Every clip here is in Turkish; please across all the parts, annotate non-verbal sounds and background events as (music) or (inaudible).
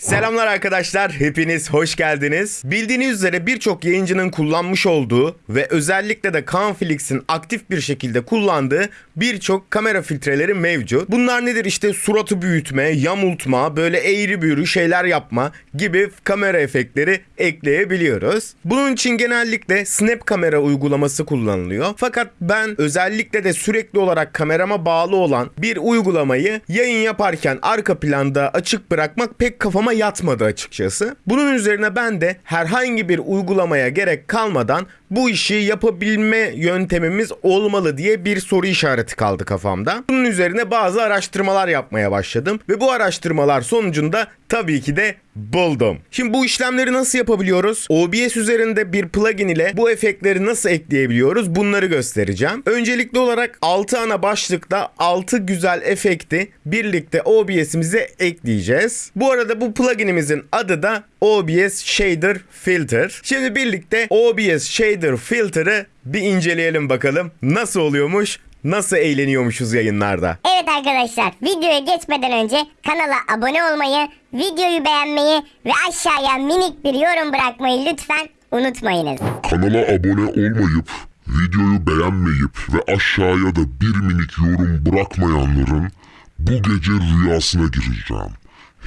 Selamlar arkadaşlar, hepiniz hoş geldiniz. Bildiğiniz üzere birçok yayıncının kullanmış olduğu ve özellikle de Canflix'in aktif bir şekilde kullandığı birçok kamera filtreleri mevcut. Bunlar nedir? İşte suratı büyütme, yamultma, böyle eğri büğrü şeyler yapma gibi kamera efektleri ekleyebiliyoruz. Bunun için genellikle Snap kamera uygulaması kullanılıyor. Fakat ben özellikle de sürekli olarak kamerama bağlı olan bir uygulamayı yayın yaparken arka planda açık bırakmak pek kafama yatmadı açıkçası. Bunun üzerine ben de herhangi bir uygulamaya gerek kalmadan bu işi yapabilme yöntemimiz olmalı diye bir soru işareti kaldı kafamda. Bunun üzerine bazı araştırmalar yapmaya başladım ve bu araştırmalar sonucunda tabii ki de buldum. Şimdi bu işlemleri nasıl yapabiliyoruz? OBS üzerinde bir plugin ile bu efektleri nasıl ekleyebiliyoruz? Bunları göstereceğim. Öncelikli olarak 6 ana başlıkta 6 güzel efekti birlikte OBS'imize ekleyeceğiz. Bu arada bu pluginimizin adı da OBS Shader Filter. Şimdi birlikte OBS Shader Filter'ı bir inceleyelim bakalım. Nasıl oluyormuş? Nasıl eğleniyormuşuz yayınlarda? Evet arkadaşlar videoya geçmeden önce kanala abone olmayı, videoyu beğenmeyi ve aşağıya minik bir yorum bırakmayı lütfen unutmayınız. Kanala abone olmayıp, videoyu beğenmeyip ve aşağıya da bir minik yorum bırakmayanların bu gece rüyasına gireceğim.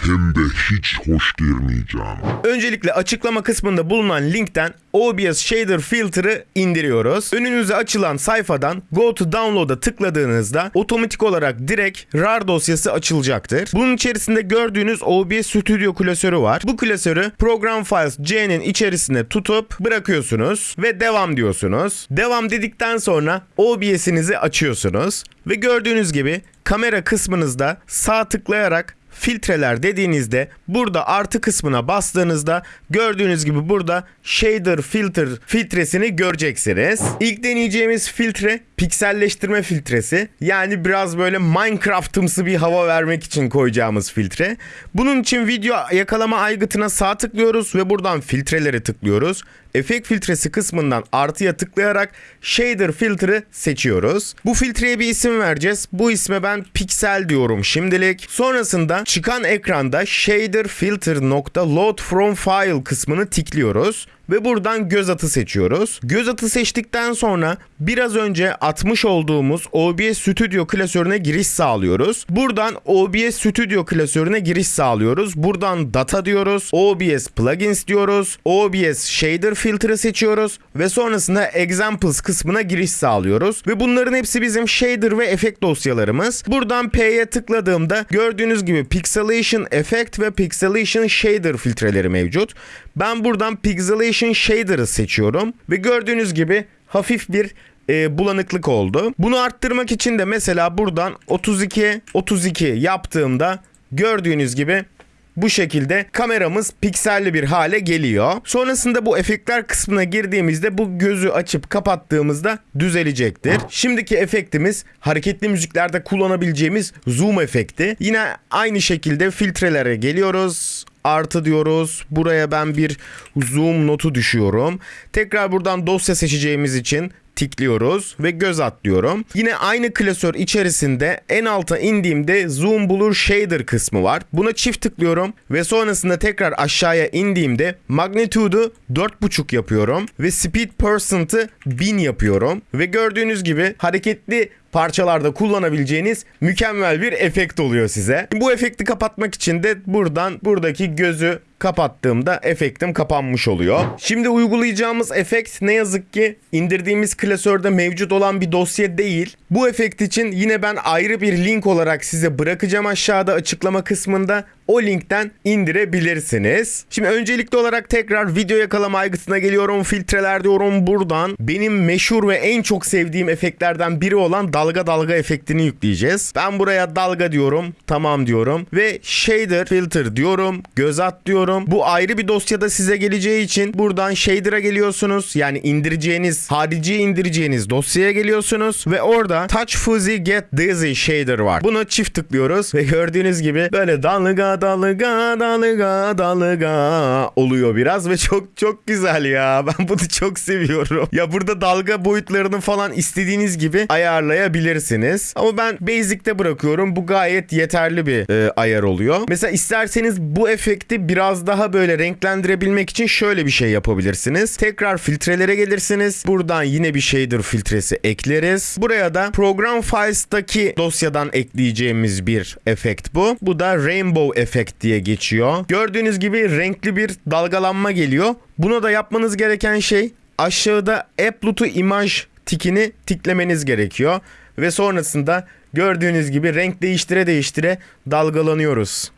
Hem de hiç hoş girmeyeceğim. Öncelikle açıklama kısmında bulunan linkten OBS Shader Filter'ı indiriyoruz. Önünüze açılan sayfadan Go to Download'a tıkladığınızda otomatik olarak direkt RAR dosyası açılacaktır. Bunun içerisinde gördüğünüz OBS Studio klasörü var. Bu klasörü Program Files C'nin içerisine tutup bırakıyorsunuz ve devam diyorsunuz. Devam dedikten sonra OBS'inizi açıyorsunuz ve gördüğünüz gibi kamera kısmınızda sağ tıklayarak filtreler dediğinizde burada artı kısmına bastığınızda gördüğünüz gibi burada shader filter filtresini göreceksiniz. İlk deneyeceğimiz filtre pikselleştirme filtresi. Yani biraz böyle Minecraft'ımsı bir hava vermek için koyacağımız filtre. Bunun için video yakalama aygıtına sağ tıklıyoruz ve buradan filtreleri tıklıyoruz. Efekt filtresi kısmından artıya tıklayarak shader filter'ı seçiyoruz. Bu filtreye bir isim vereceğiz. Bu isme ben piksel diyorum şimdilik. Sonrasında çıkan ekranda shader filter load from file kısmını tikliyoruz ve buradan göz atı seçiyoruz. Göz atı seçtikten sonra biraz önce atmış olduğumuz OBS Studio klasörüne giriş sağlıyoruz. Buradan OBS Studio klasörüne giriş sağlıyoruz. Buradan data diyoruz. OBS plugins diyoruz. OBS shader filtre seçiyoruz ve sonrasında examples kısmına giriş sağlıyoruz. Ve bunların hepsi bizim shader ve efekt dosyalarımız. Buradan P'ye tıkladığımda gördüğünüz gibi pixelation effect ve pixelation shader filtreleri mevcut. Ben buradan pixelation shader'ı seçiyorum ve gördüğünüz gibi hafif bir e, bulanıklık oldu. Bunu arttırmak için de mesela buradan 32 32 yaptığımda gördüğünüz gibi bu şekilde kameramız pikselli bir hale geliyor. Sonrasında bu efektler kısmına girdiğimizde bu gözü açıp kapattığımızda düzelecektir. Şimdiki efektimiz hareketli müziklerde kullanabileceğimiz zoom efekti. Yine aynı şekilde filtrelere geliyoruz artı diyoruz. Buraya ben bir zoom notu düşüyorum. Tekrar buradan dosya seçeceğimiz için tikliyoruz ve göz atlıyorum. Yine aynı klasör içerisinde en alta indiğimde Zoom Blur Shader kısmı var. Buna çift tıklıyorum ve sonrasında tekrar aşağıya indiğimde magnitude'u 4.5 yapıyorum ve speed percent'ı 1000 yapıyorum ve gördüğünüz gibi hareketli parçalarda kullanabileceğiniz mükemmel bir efekt oluyor size. Bu efekti kapatmak için de buradan buradaki gözü kapattığımda efektim kapanmış oluyor. Şimdi uygulayacağımız efekt ne yazık ki indirdiğimiz klasörde mevcut olan bir dosya değil. Bu efekt için yine ben ayrı bir link olarak size bırakacağım aşağıda açıklama kısmında. O linkten indirebilirsiniz. Şimdi öncelikli olarak tekrar video yakalama aygıtına geliyorum. Filtreler diyorum buradan. Benim meşhur ve en çok sevdiğim efektlerden biri olan dalga dalga efektini yükleyeceğiz. Ben buraya dalga diyorum. Tamam diyorum. Ve shader filter diyorum. Göz at diyorum. Bu ayrı bir dosyada size geleceği için buradan shader'a geliyorsunuz. Yani indireceğiniz, harici indireceğiniz dosyaya geliyorsunuz. Ve orada touch fuzzy get dizzy shader var. Bunu çift tıklıyoruz ve gördüğünüz gibi böyle dalga dalga dalga dalga oluyor biraz ve çok çok güzel ya. (laughs) Ben bunu çok seviyorum. Ya burada dalga boyutlarını falan istediğiniz gibi ayarlayabilirsiniz. Ama ben basic'te bırakıyorum. Bu gayet yeterli bir e, ayar oluyor. Mesela isterseniz bu efekti biraz daha böyle renklendirebilmek için şöyle bir şey yapabilirsiniz. Tekrar filtrelere gelirsiniz. Buradan yine bir shader filtresi ekleriz. Buraya da program files'taki dosyadan ekleyeceğimiz bir efekt bu. Bu da rainbow efekt diye geçiyor. Gördüğünüz gibi renkli bir dalgalanma geliyor. Buna da yapmanız gereken şey aşağıda Apply to Image tikini tiklemeniz gerekiyor. Ve sonrasında gördüğünüz gibi renk değiştire değiştire dalgalanıyoruz.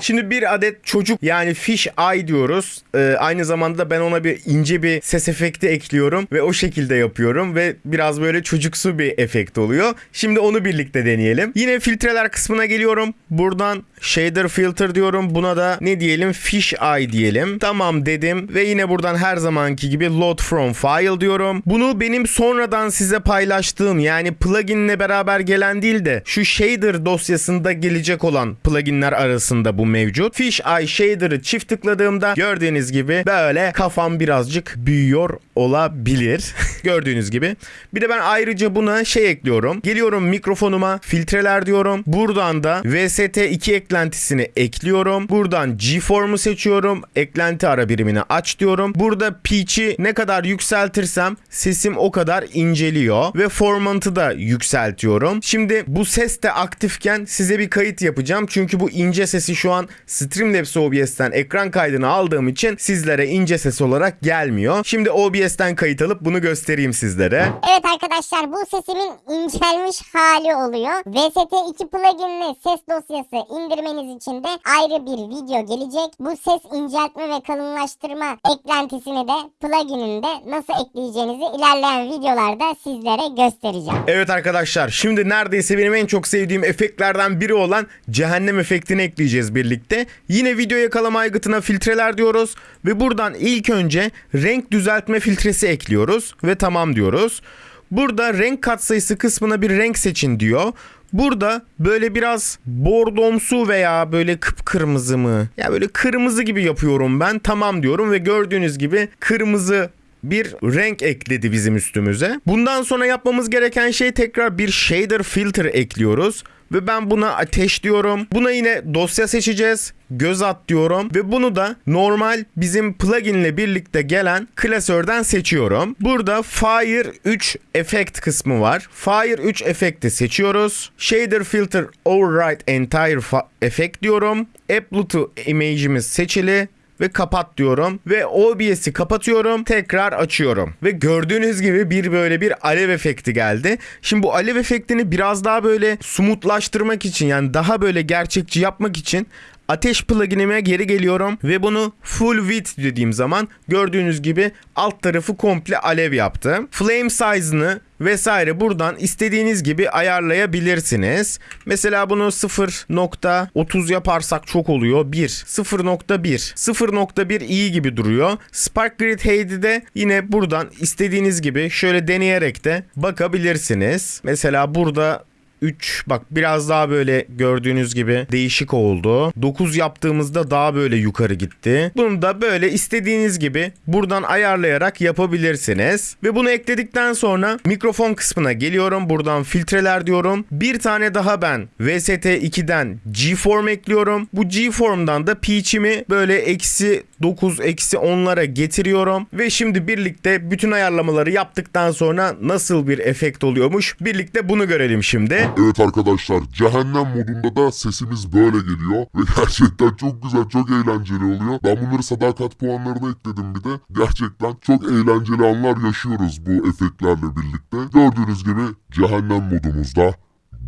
Şimdi bir adet çocuk yani fish eye diyoruz. Ee, aynı zamanda ben ona bir ince bir ses efekti ekliyorum ve o şekilde yapıyorum ve biraz böyle çocuksu bir efekt oluyor. Şimdi onu birlikte deneyelim. Yine filtreler kısmına geliyorum. Buradan shader filter diyorum. Buna da ne diyelim? Fish eye diyelim. Tamam dedim ve yine buradan her zamanki gibi load from file diyorum. Bunu benim sonradan size paylaştığım yani pluginle beraber gelen değil de şu shader dosyasında gelecek olan pluginler arasında bu mevcut. Fish Eye Shader'ı çift tıkladığımda gördüğünüz gibi böyle kafam birazcık büyüyor olabilir. (laughs) gördüğünüz gibi. Bir de ben ayrıca buna şey ekliyorum. Geliyorum mikrofonuma filtreler diyorum. Buradan da VST2 eklentisini ekliyorum. Buradan G-Form'u seçiyorum. Eklenti ara birimini aç diyorum. Burada pitch'i ne kadar yükseltirsem sesim o kadar inceliyor. Ve formantı da yükseltiyorum. Şimdi bu ses de aktifken size bir kayıt yapacağım. Çünkü bu ince sesi şu an Streamlabs OBS'ten ekran kaydını aldığım için sizlere ince ses olarak gelmiyor. Şimdi OBS'ten kayıt alıp bunu göstereyim sizlere. Evet arkadaşlar bu sesimin incelmiş hali oluyor. VST2 pluginli ses dosyası indirmeniz için de ayrı bir video gelecek. Bu ses inceltme ve kalınlaştırma eklentisini de plugininde nasıl ekleyeceğinizi ilerleyen videolarda sizlere göstereceğim. Evet arkadaşlar şimdi neredeyse benim en çok sevdiğim efektlerden biri olan cehennem efektini ekleyeceğiz birlikte. Yine video yakalama aygıtına filtreler diyoruz ve buradan ilk önce renk düzeltme filtresi ekliyoruz ve tamam diyoruz. Burada renk katsayısı kısmına bir renk seçin diyor. Burada böyle biraz bordomsu veya böyle kıpkırmızı mı? Ya böyle kırmızı gibi yapıyorum ben. Tamam diyorum ve gördüğünüz gibi kırmızı bir renk ekledi bizim üstümüze. Bundan sonra yapmamız gereken şey tekrar bir shader filter ekliyoruz. Ve ben buna ateş diyorum. Buna yine dosya seçeceğiz. Göz at diyorum. Ve bunu da normal bizim pluginle birlikte gelen klasörden seçiyorum. Burada Fire 3 efekt kısmı var. Fire 3 efekti seçiyoruz. Shader filter override entire efekt diyorum. Apply to image'imiz seçili ve kapat diyorum ve OBS'i kapatıyorum tekrar açıyorum ve gördüğünüz gibi bir böyle bir alev efekti geldi. Şimdi bu alev efektini biraz daha böyle smutlaştırmak için yani daha böyle gerçekçi yapmak için Ateş pluginime geri geliyorum ve bunu full width dediğim zaman gördüğünüz gibi alt tarafı komple alev yaptı. Flame size'ını vesaire buradan istediğiniz gibi ayarlayabilirsiniz. Mesela bunu 0.30 yaparsak çok oluyor. 1, 0.1, 0.1 iyi gibi duruyor. Spark Grid Hade'i de yine buradan istediğiniz gibi şöyle deneyerek de bakabilirsiniz. Mesela burada 3 bak biraz daha böyle gördüğünüz gibi değişik oldu. 9 yaptığımızda daha böyle yukarı gitti. Bunu da böyle istediğiniz gibi buradan ayarlayarak yapabilirsiniz. Ve bunu ekledikten sonra mikrofon kısmına geliyorum. Buradan filtreler diyorum. Bir tane daha ben VST2'den G-Form ekliyorum. Bu G-Form'dan da pitch'imi böyle eksi 9 eksi 10'lara getiriyorum. Ve şimdi birlikte bütün ayarlamaları yaptıktan sonra nasıl bir efekt oluyormuş birlikte bunu görelim şimdi. Evet arkadaşlar cehennem modunda da sesimiz böyle geliyor ve (laughs) gerçekten çok güzel çok eğlenceli oluyor. Ben bunları sadakat puanlarına ekledim bir de. Gerçekten çok eğlenceli anlar yaşıyoruz bu efektlerle birlikte. Gördüğünüz gibi cehennem modumuzda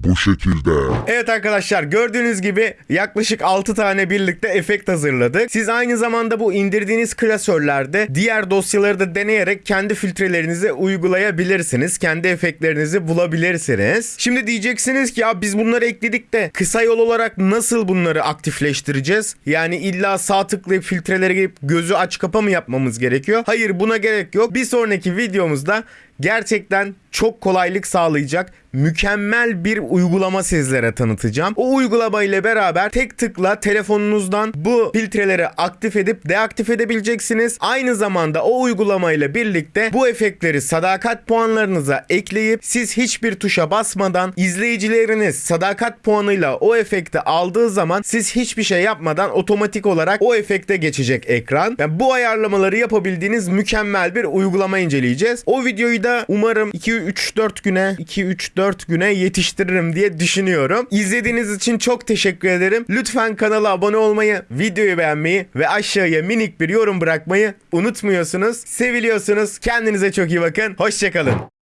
bu şekilde. Evet arkadaşlar gördüğünüz gibi yaklaşık 6 tane birlikte efekt hazırladık. Siz aynı zamanda bu indirdiğiniz klasörlerde diğer dosyaları da deneyerek kendi filtrelerinizi uygulayabilirsiniz. Kendi efektlerinizi bulabilirsiniz. Şimdi diyeceksiniz ki ya biz bunları ekledik de kısa yol olarak nasıl bunları aktifleştireceğiz? Yani illa sağ tıklayıp filtrelere girip gözü aç kapa mı yapmamız gerekiyor? Hayır buna gerek yok. Bir sonraki videomuzda gerçekten çok kolaylık sağlayacak mükemmel bir uygulama sizlere tanıtacağım. O uygulama ile beraber tek tıkla telefonunuzdan bu filtreleri aktif edip deaktif edebileceksiniz. Aynı zamanda o uygulama ile birlikte bu efektleri sadakat puanlarınıza ekleyip siz hiçbir tuşa basmadan izleyicileriniz sadakat puanıyla o efekti aldığı zaman siz hiçbir şey yapmadan otomatik olarak o efekte geçecek ekran. Yani bu ayarlamaları yapabildiğiniz mükemmel bir uygulama inceleyeceğiz. O videoyu da umarım 2-3-4 güne 2-3-4 güne yetiştiririm diye düşünüyorum. İzlediğiniz için çok teşekkür ederim. Lütfen kanala abone olmayı, videoyu beğenmeyi ve aşağıya minik bir yorum bırakmayı unutmuyorsunuz. Seviliyorsunuz. Kendinize çok iyi bakın. Hoşçakalın.